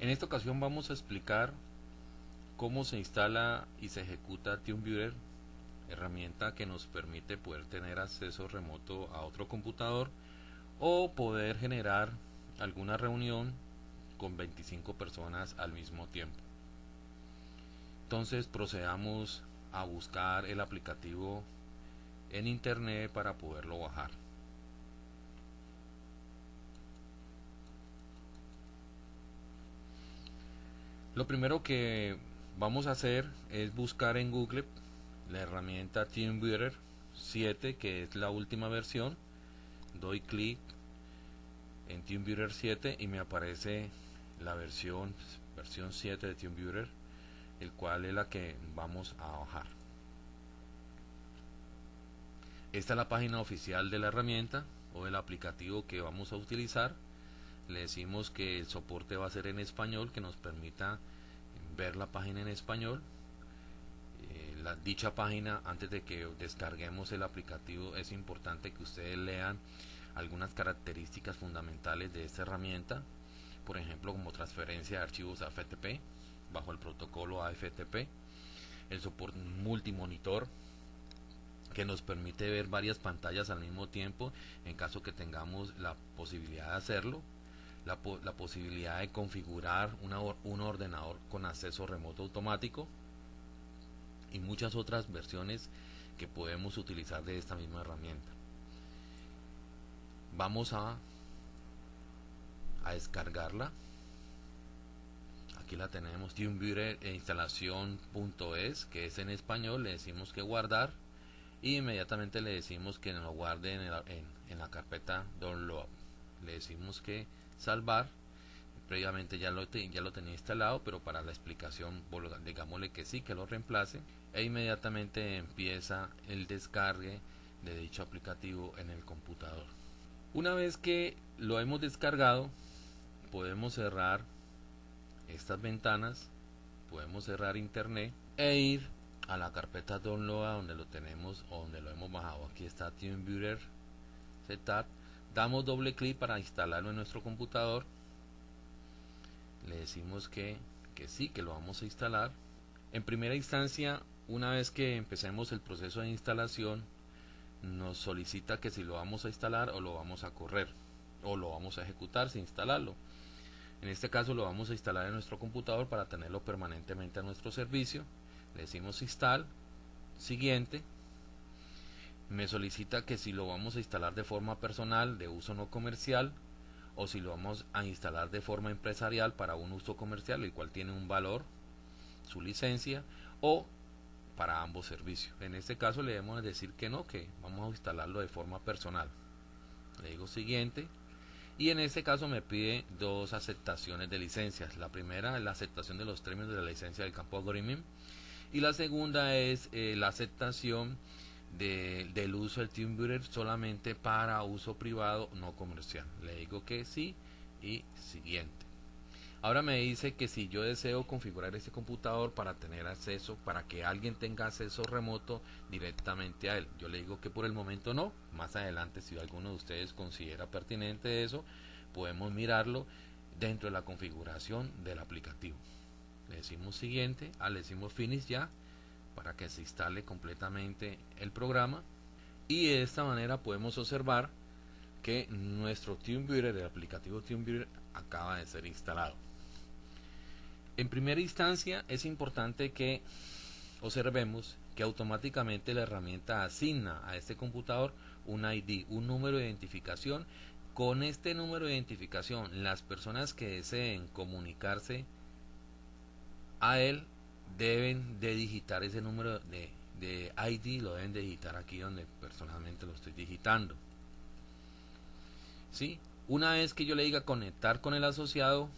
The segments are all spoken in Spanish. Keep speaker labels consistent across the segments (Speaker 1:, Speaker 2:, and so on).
Speaker 1: En esta ocasión vamos a explicar cómo se instala y se ejecuta TeamViewer, herramienta que nos permite poder tener acceso remoto a otro computador o poder generar alguna reunión con 25 personas al mismo tiempo. Entonces procedamos a buscar el aplicativo en internet para poderlo bajar. Lo primero que vamos a hacer es buscar en Google la herramienta TeamViewer 7 que es la última versión. Doy clic en TeamViewer 7 y me aparece la versión versión 7 de TeamViewer el cual es la que vamos a bajar. Esta es la página oficial de la herramienta o del aplicativo que vamos a utilizar le decimos que el soporte va a ser en español que nos permita ver la página en español. Eh, la dicha página antes de que descarguemos el aplicativo es importante que ustedes lean algunas características fundamentales de esta herramienta. Por ejemplo como transferencia de archivos a FTP bajo el protocolo AFTP el soporte multimonitor que nos permite ver varias pantallas al mismo tiempo en caso que tengamos la posibilidad de hacerlo la, posibilidad de configurar un ordenador con acceso remoto automático y muchas otras versiones que podemos utilizar de esta misma herramienta. Vamos a, a descargarla. Aquí la tenemos, TeamViewer e instalación.es, que es en español, le decimos que guardar y inmediatamente le decimos que lo guarde en, en la carpeta download. Le decimos que salvar previamente ya lo, ya lo tenía instalado pero para la explicación digámosle que sí que lo reemplace e inmediatamente empieza el descargue de dicho aplicativo en el computador. Una vez que lo hemos descargado podemos cerrar estas ventanas podemos cerrar internet e ir a la carpeta download donde lo tenemos o donde lo hemos bajado. Aquí está TeamViewer Setup damos doble clic para instalarlo en nuestro computador le decimos que, que sí, que lo vamos a instalar. En primera instancia una vez que empecemos el proceso de instalación nos solicita que si lo vamos a instalar o lo vamos a correr o lo vamos a ejecutar sin instalarlo. En este caso lo vamos a instalar en nuestro computador para tenerlo permanentemente a nuestro servicio. Le decimos install siguiente me solicita que si lo vamos a instalar de forma personal, de uso no comercial, o si lo vamos a instalar de forma empresarial para un uso comercial, el cual tiene un valor, su licencia, o para ambos servicios. En este caso le debemos decir que no, que vamos a instalarlo de forma personal. Le digo siguiente. Y en este caso me pide dos aceptaciones de licencias. La primera es la aceptación de los términos de la licencia del campo Agreement. Y la segunda es eh, la aceptación del uso del TeamViewer solamente para uso privado no comercial. Le digo que sí y siguiente. Ahora me dice que si yo deseo configurar este computador para tener acceso, para que alguien tenga acceso remoto directamente a él. Yo le digo que por el momento no. Más adelante, si alguno de ustedes considera pertinente eso, podemos mirarlo dentro de la configuración del aplicativo. Le decimos siguiente, ah, le decimos finish ya para que se instale completamente el programa y de esta manera podemos observar que nuestro TeamViewer, el aplicativo TeamViewer acaba de ser instalado. En primera instancia es importante que observemos que automáticamente la herramienta asigna a este computador un ID, un número de identificación. Con este número de identificación las personas que deseen comunicarse a él deben de digitar ese número de, de ID, lo deben de digitar aquí donde personalmente lo estoy digitando. ¿Sí? Una vez que yo le diga conectar con el asociado,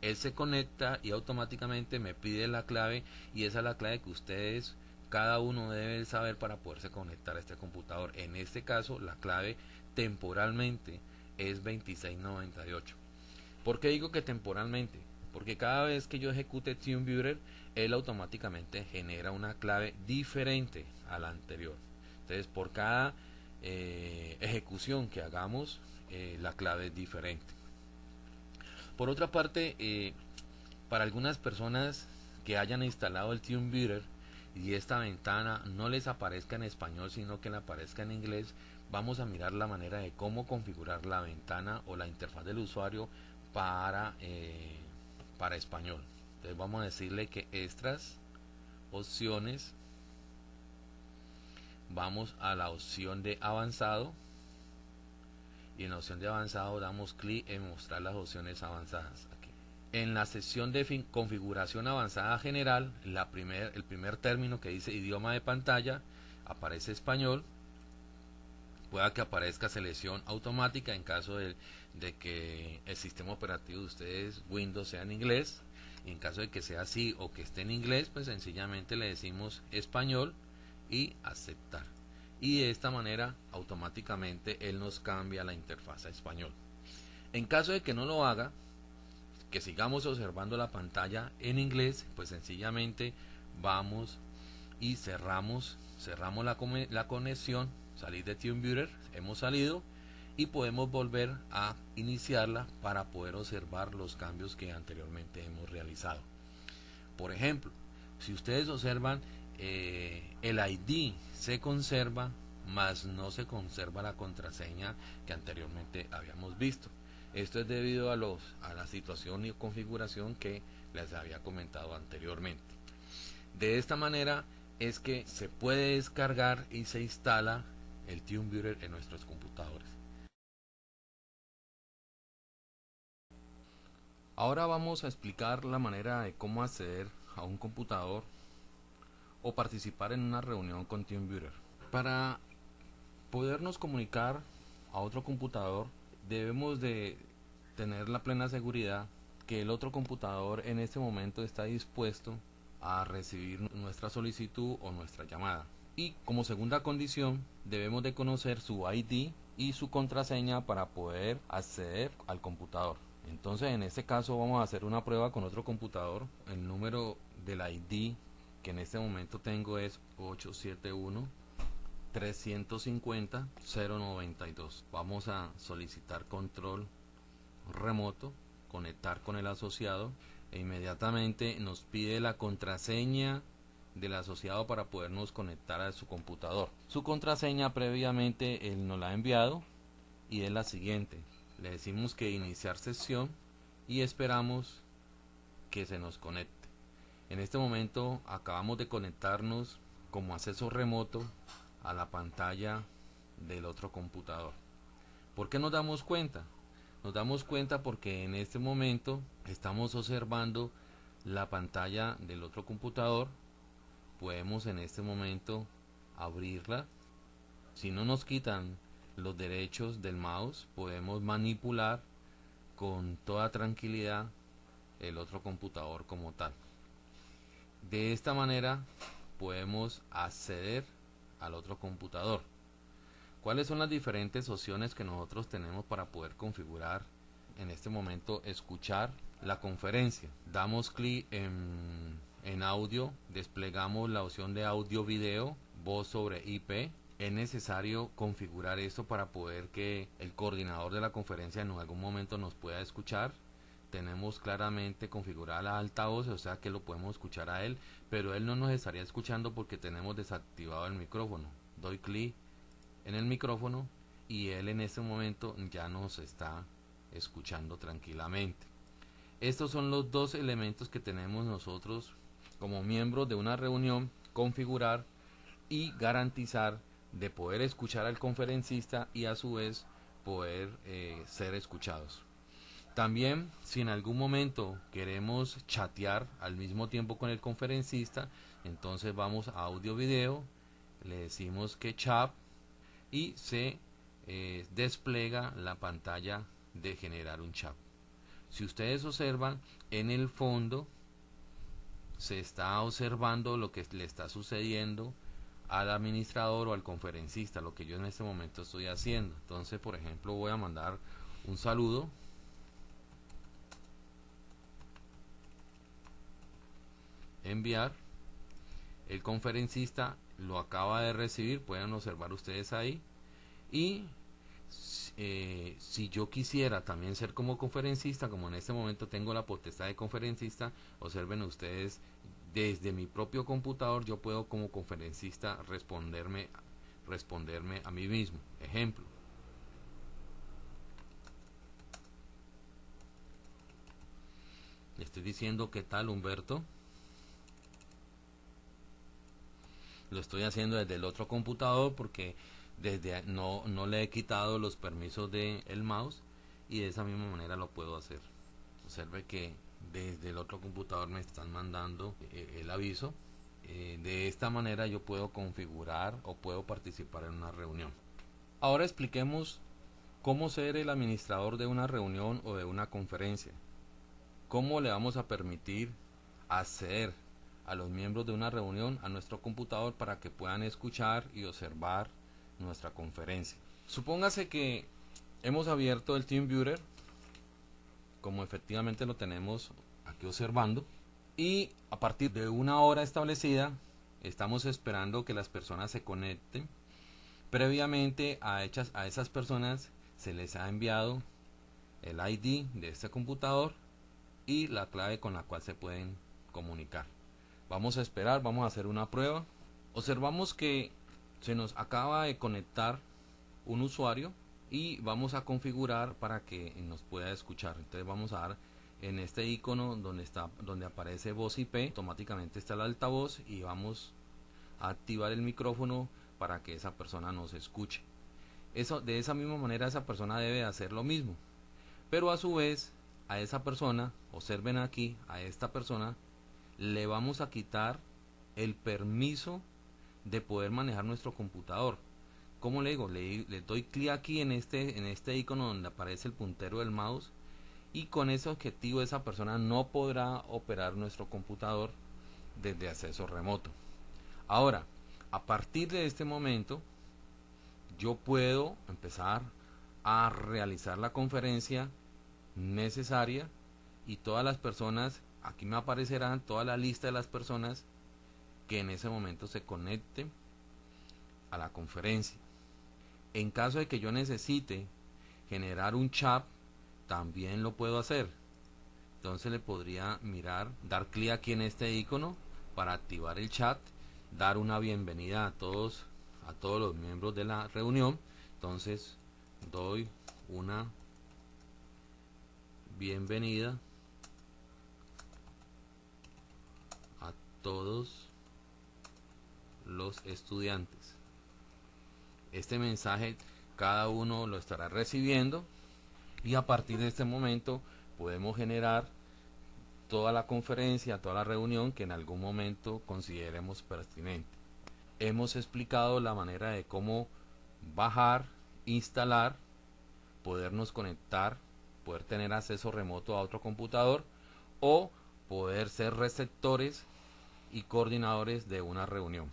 Speaker 1: él se conecta y automáticamente me pide la clave y esa es la clave que ustedes cada uno debe saber para poderse conectar a este computador. En este caso, la clave temporalmente es 2698. ¿Por qué digo que temporalmente? Porque cada vez que yo ejecute TeamViewer él automáticamente genera una clave diferente a la anterior. Entonces por cada eh, ejecución que hagamos eh, la clave es diferente. Por otra parte, eh, para algunas personas que hayan instalado el TuneViewer y esta ventana no les aparezca en español, sino que le aparezca en inglés, vamos a mirar la manera de cómo configurar la ventana o la interfaz del usuario para, para español. Entonces vamos a decirle que extras, opciones, vamos a la opción de avanzado y en la opción de avanzado damos clic en mostrar las opciones avanzadas. En la sección de configuración avanzada general, la primer, el primer término que dice idioma de pantalla aparece español. Pueda que aparezca selección automática en caso de, que el sistema operativo de ustedes Windows sea en inglés. Y en caso de que sea así o que esté en inglés, pues sencillamente le decimos español y aceptar y de esta manera automáticamente él nos cambia la interfaz a español. En caso de que no lo haga, que sigamos observando la pantalla en inglés, pues sencillamente vamos y cerramos, cerramos la, la conexión, salir de TuneViewer, hemos salido y podemos volver a iniciarla para poder observar los cambios que anteriormente hemos realizado. Por ejemplo, si ustedes observan eh, el ID se conserva, mas no se conserva la contraseña que anteriormente habíamos visto. Esto es debido a, los, a la situación y configuración que les había comentado anteriormente. De esta manera es que se puede descargar y se instala el TuneViewer en nuestros computadores. Ahora vamos a explicar la manera de cómo acceder a un computador o participar en una reunión con TeamViewer. Para podernos comunicar a otro computador debemos de tener la plena seguridad que el otro computador en este momento está dispuesto a recibir nuestra solicitud o nuestra llamada. Y como segunda condición debemos de conocer su ID y su contraseña para poder acceder al computador. Entonces en este caso vamos a hacer una prueba con otro computador. El número del ID que en este momento tengo es 871 350 092 vamos a solicitar control remoto conectar con el asociado e inmediatamente nos pide la contraseña del asociado para podernos conectar a su computador su contraseña previamente él nos la ha enviado y es la siguiente le decimos que iniciar sesión y esperamos que se nos conecte en este momento acabamos de conectarnos como acceso remoto a la pantalla del otro computador. ¿Por qué nos damos cuenta? Nos damos cuenta porque en este momento estamos observando la pantalla del otro computador. Podemos en este momento abrirla. Si no nos quitan los derechos del mouse, podemos manipular con toda tranquilidad el otro computador como tal. De esta manera podemos acceder al otro computador. ¿Cuáles son las diferentes opciones que nosotros tenemos para poder configurar en este momento escuchar la conferencia? Damos clic en, en audio, desplegamos la opción de audio video, voz sobre IP. Es necesario configurar esto para poder que el coordinador de la conferencia en algún momento nos pueda escuchar tenemos claramente configurada la altavoz, o sea que lo podemos escuchar a él, pero él no nos estaría escuchando porque tenemos desactivado el micrófono. Doy clic en el micrófono y él en este momento ya nos está escuchando tranquilamente. Estos son los dos elementos que tenemos nosotros como miembros de una reunión, configurar y garantizar de poder escuchar al conferencista y a su vez poder eh, ser escuchados. También, si en algún momento queremos chatear al mismo tiempo con el conferencista, entonces vamos a audio video, le decimos que chat y se eh, despliega la pantalla de generar un chat. Si ustedes observan, en el fondo se está observando lo que le está sucediendo al administrador o al conferencista, lo que yo en este momento estoy haciendo. Entonces, por ejemplo, voy a mandar un saludo enviar. El conferencista lo acaba de recibir, pueden observar ustedes ahí. Y eh, si yo quisiera también ser como conferencista, como en este momento tengo la potestad de conferencista, observen ustedes, desde mi propio computador yo puedo como conferencista responderme, responderme a mí mismo. Ejemplo. Le estoy diciendo qué tal Humberto. Lo estoy haciendo desde el otro computador porque desde no, no le he quitado los permisos del el mouse y de esa misma manera lo puedo hacer. Observe que desde el otro computador me están mandando eh, el aviso. Eh, de esta manera yo puedo configurar o puedo participar en una reunión. Ahora expliquemos cómo ser el administrador de una reunión o de una conferencia. ¿Cómo le vamos a permitir hacer a los miembros de una reunión a nuestro computador para que puedan escuchar y observar nuestra conferencia. Supóngase que hemos abierto el TeamViewer, como efectivamente lo tenemos aquí observando, y a partir de una hora establecida estamos esperando que las personas se conecten. Previamente a, a esas personas se les ha enviado el ID de este computador y la clave con la cual se pueden comunicar. Vamos a esperar, vamos a hacer una prueba. Observamos que se nos acaba de conectar un usuario y vamos a configurar para que nos pueda escuchar. Entonces vamos a dar en este icono donde está donde aparece voz IP automáticamente está el altavoz y vamos a activar el micrófono para que esa persona nos escuche. Eso de esa misma manera esa persona debe hacer lo mismo. Pero a su vez a esa persona observen aquí a esta persona le vamos a quitar el permiso de poder manejar nuestro computador. como le digo? Le, doy clic aquí en este, en este icono donde aparece el puntero del mouse y con ese objetivo esa persona no podrá operar nuestro computador desde acceso remoto. Ahora, a partir de este momento, yo puedo empezar a realizar la conferencia necesaria y todas las personas, aquí me aparecerán toda la lista de las personas que en ese momento se conecte a la conferencia. En caso de que yo necesite generar un chat, también lo puedo hacer. Entonces le podría mirar, dar clic aquí en este icono para activar el chat, dar una bienvenida a todos, a todos los miembros de la reunión. Entonces doy una bienvenida a todos los estudiantes. Este mensaje cada uno lo estará recibiendo y a partir de este momento podemos generar toda la conferencia, toda la reunión que en algún momento consideremos pertinente. Hemos explicado la manera de cómo bajar, instalar, podernos conectar, poder tener acceso remoto a otro computador o poder ser receptores y coordinadores de una reunión.